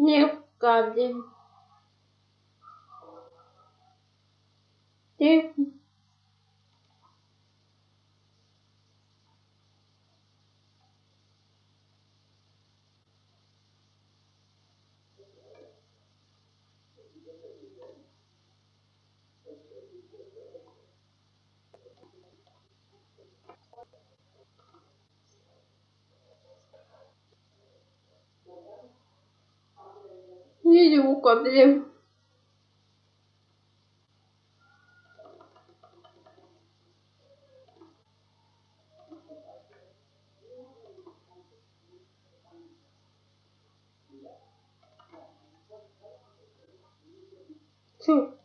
Не вкладем. Ты не вкладем. Фу.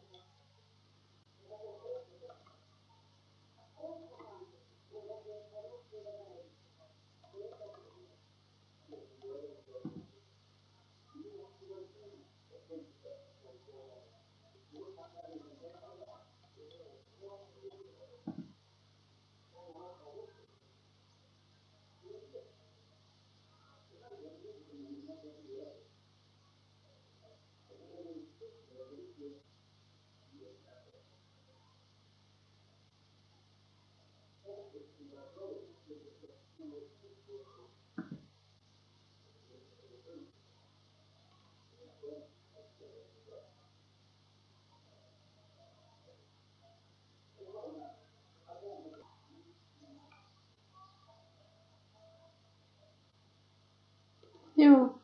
Ну,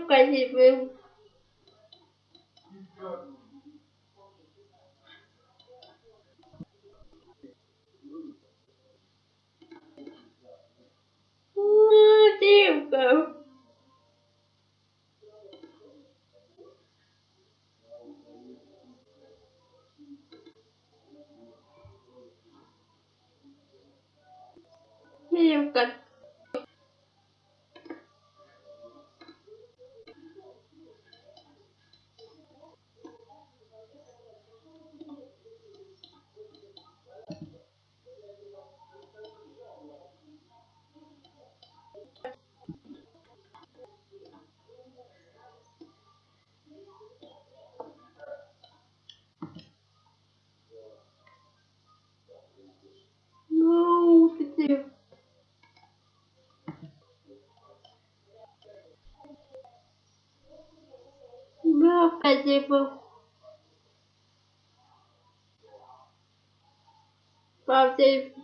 вкладем. Ну, девка. Девка. vou fazer? Vou... Fazer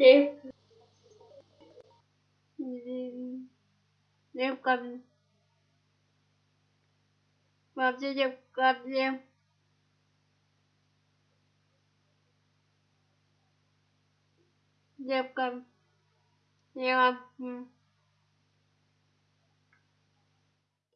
Девка. Ну, девка. М, Девка. Вообще девка. Дев- Девка. Я. м,